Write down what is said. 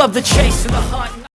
love the chase and the hunt.